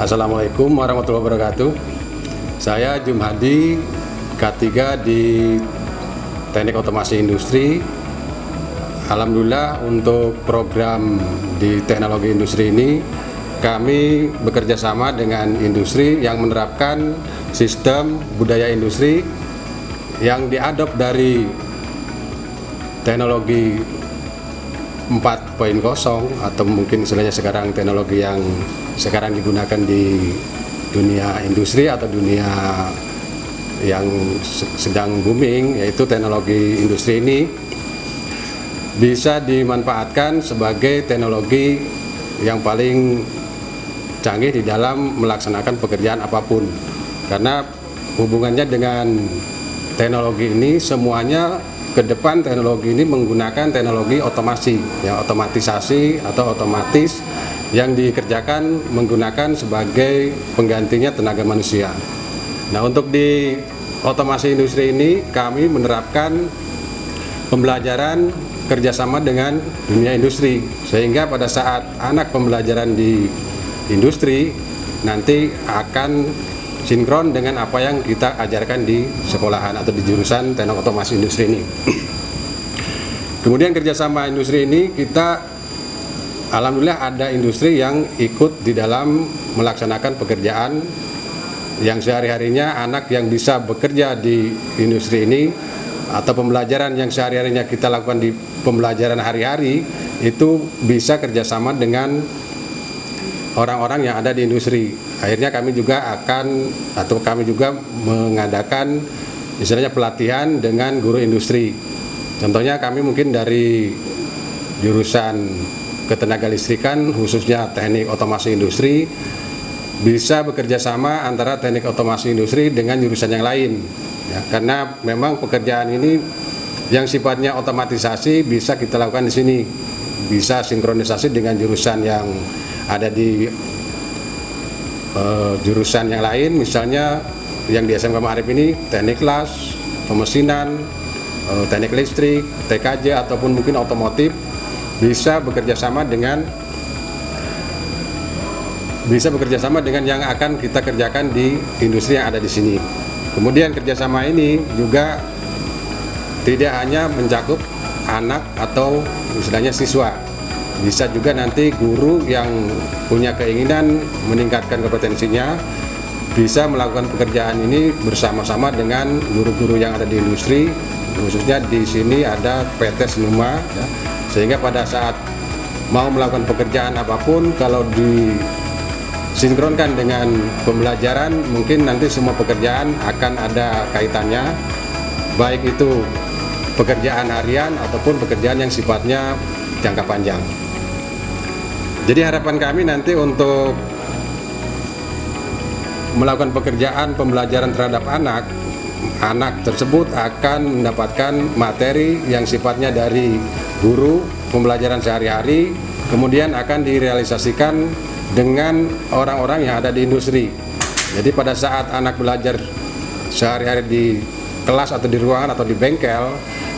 Assalamualaikum warahmatullahi wabarakatuh. Saya Jumhadi K3 di Teknik Otomasi Industri. Alhamdulillah untuk program di teknologi industri ini kami bekerja sama dengan industri yang menerapkan sistem budaya industri yang diadop dari teknologi 4.0 atau mungkin istilahnya sekarang teknologi yang sekarang digunakan di dunia industri atau dunia yang sedang booming yaitu teknologi industri ini bisa dimanfaatkan sebagai teknologi yang paling canggih di dalam melaksanakan pekerjaan apa pun. Karena hubungannya dengan teknologi ini semuanya ke depan teknologi ini menggunakan teknologi otomasi ya otomatisasi atau otomatis yang dikerjakan menggunakan sebagai penggantinya tenaga manusia. Nah untuk di otomasi industri ini kami menerapkan pembelajaran kerjasama dengan dunia industri sehingga pada saat anak pembelajaran di industri nanti akan sinkron dengan apa yang kita ajarkan di sekolahan atau di jurusan teknik otomasi industri ini. Kemudian kerjasama industri ini kita Alhamdulillah ada industri yang ikut di dalam melaksanakan pekerjaan yang sehari-harinya anak yang bisa bekerja di industri ini atau pembelajaran yang sehari-harinya kita lakukan di pembelajaran hari-hari itu bisa kerjasama dengan orang-orang yang ada di industri. Akhirnya kami juga akan atau kami juga mengadakan istilahnya pelatihan dengan guru industri. Contohnya kami mungkin dari jurusan ketenaga listrikan khususnya teknik otomasi industri bisa bekerja sama antara teknik otomasi industri dengan jurusan yang lain. Ya, karena memang pekerjaan ini yang sifatnya otomatisasi bisa kita lakukan di sini. Bisa sinkronisasi dengan jurusan yang ada di uh, jurusan yang lain. Misalnya yang di SMK Ma'arif ini teknik las, pemesinan, uh, teknik listrik, TKJ ataupun mungkin otomotif bisa bekerja sama dengan bisa bekerja sama dengan yang akan kita kerjakan di industri yang ada di sini. Kemudian kerjasama ini juga tidak hanya mencakup anak atau istilahnya siswa, bisa juga nanti guru yang punya keinginan meningkatkan kompetensinya bisa melakukan pekerjaan ini bersama-sama dengan guru-guru yang ada di industri, khususnya di sini ada PT Senuma. Ya, sehingga pada saat mau melakukan pekerjaan apa pun kalau disinkronkan dengan pembelajaran mungkin nanti semua pekerjaan akan ada kaitannya. Baik itu pekerjaan harian ataupun pekerjaan yang sifatnya jangka panjang. Jadi harapan kami nanti untuk melakukan pekerjaan pembelajaran terhadap anak anak tersebut akan mendapatkan materi yang sifatnya dari guru pembelajaran sehari-hari kemudian akan direalisasikan dengan orang-orang yang ada di industri. Jadi pada saat anak belajar sehari-hari di kelas atau di ruangan atau di bengkel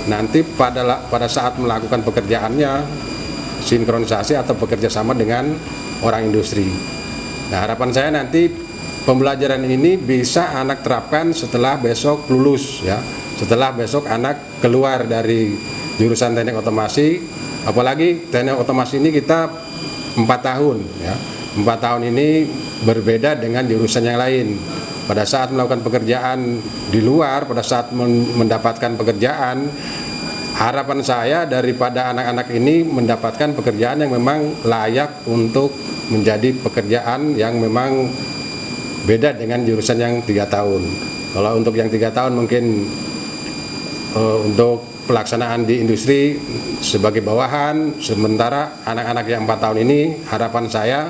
nanti pada pada saat melakukan pekerjaannya sinkronisasi atau bekerja sama dengan orang industri. Nah harapan saya nanti pembelajaran ini bisa anak terapkan setelah besok lulus ya. Setelah besok anak keluar dari jurusan teknik otomasi apalagi teknik otomasi ini kita empat tahun ya. Empat tahun ini berbeda dengan jurusan yang lain. Pada saat melakukan pekerjaan di luar pada saat mendapatkan pekerjaan harapan saya daripada anak-anak ini mendapatkan pekerjaan yang memang layak untuk menjadi pekerjaan yang memang beda dengan jurusan yang tiga tahun. Kalau untuk yang tiga tahun mungkin uh, untuk pelaksanaan di industri sebagai bawahan sementara anak-anak yang empat tahun ini harapan saya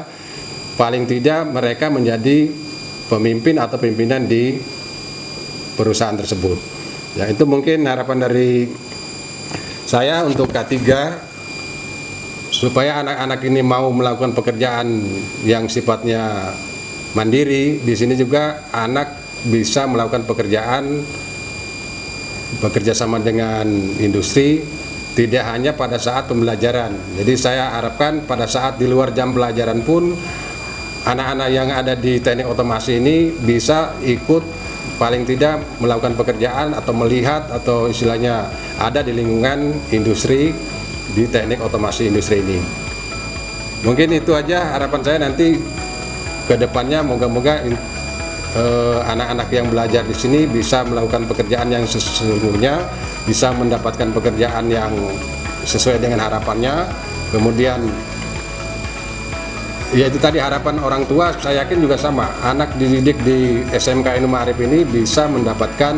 paling tidak mereka menjadi pemimpin atau pimpinan di perusahaan tersebut. Ya itu mungkin harapan dari saya untuk K3 supaya anak-anak ini mau melakukan pekerjaan yang sifatnya mandiri. Di sini juga anak bisa melakukan pekerjaan bekerja sama dengan industri tidak hanya pada saat pembelajaran. Jadi saya harapkan pada saat di luar jam pelajaran pun anak-anak yang ada di teknik otomasi ini bisa ikut paling tidak melakukan pekerjaan atau melihat atau istilahnya ada di lingkungan industri di teknik otomasi industri ini. Mungkin itu aja harapan saya. Nanti ke depannya moga-moga eh, anak-anak yang belajar di sini bisa melakukan pekerjaan yang sesungguhnya, bisa mendapatkan pekerjaan yang sesuai dengan harapannya, kemudian ya itu tadi harapan orang tua saya yakin juga sama. Anak dididik di SMK Inu Ma'arif ini bisa mendapatkan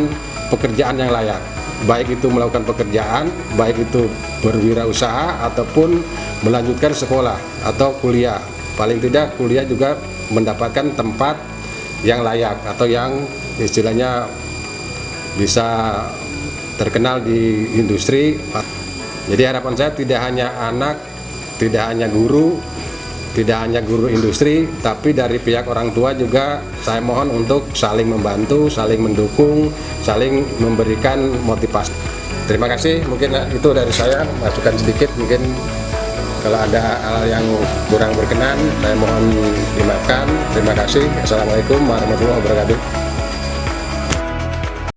pekerjaan yang layak. Baik itu melakukan pekerjaan baik itu berwirausaha ataupun melanjutkan sekolah atau kuliah. Paling tidak kuliah juga mendapatkan tempat yang layak atau yang istilahnya bisa terkenal di industri. Jadi harapan saya tidak hanya anak tidak hanya guru tidak hanya guru industri tapi dari pihak orang tua juga saya mohon untuk saling membantu saling mendukung saling memberikan motivasi. Terima kasih. Mungkin itu dari saya. Masukan sedikit mungkin kalau ada hal yang kurang berkenan saya mohon dimaafkan. Terima kasih. Assalamualaikum warahmatullahi wabarakatuh